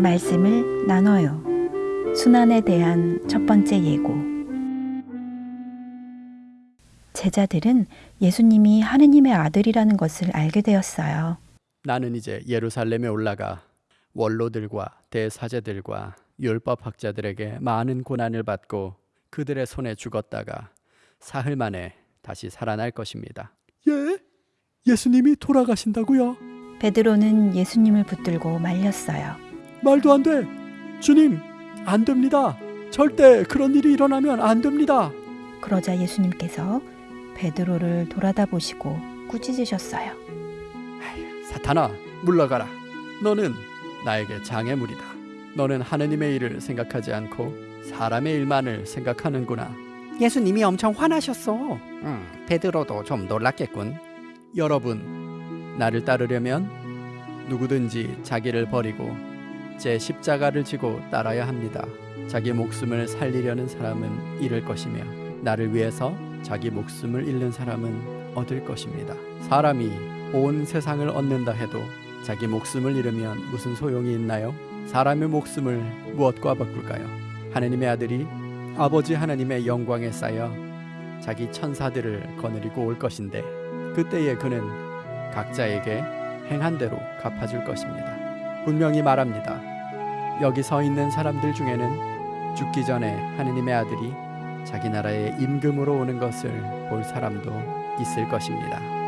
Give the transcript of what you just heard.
말씀을 나눠요. 순환에 대한 첫 번째 예고. 제자들은 예수님이 하느님의 아들이라는 것을 알게 되었어요. 나는 이제 예루살렘에 올라가 원로들과 대사제들과 율법 학자들에게 많은 고난을 받고 그들의 손에 죽었다가 사흘 만에 다시 살아날 것입니다. 예? 예수님이 돌아가신다고요? 베드로는 예수님을 붙들고 말렸어요. 말도 안 돼. 주님, 안 됩니다. 절대 그런 일이 일어나면 안 됩니다. 그러자 예수님께서 베드로를 돌아다 보시고 꾸짖으셨어요. 사탄아, 물러가라. 너는 나에게 장애물이다. 너는 하느님의 일을 생각하지 않고 사람의 일만을 생각하는구나. 예수님이 엄청 화나셨어. 음, 베드로도 좀 놀랐겠군. 여러분, 나를 따르려면 누구든지 자기를 버리고 제 십자가를 지고 따라야 합니다. 자기 목숨을 살리려는 사람은 잃을 것이며 나를 위해서 자기 목숨을 잃는 사람은 얻을 것입니다. 사람이 온 세상을 얻는다 해도 자기 목숨을 잃으면 무슨 소용이 있나요? 사람의 목숨을 무엇과 바꿀까요? 하느님의 아들이 아버지 하나님의 영광에 쌓여 자기 천사들을 거느리고 올 것인데 그때에 그는 각자에게 행한 대로 갚아줄 것입니다. 분명히 말합니다. 여기 서 있는 사람들 중에는 죽기 전에 하느님의 아들이 자기 나라의 임금으로 오는 것을 볼 사람도 있을 것입니다.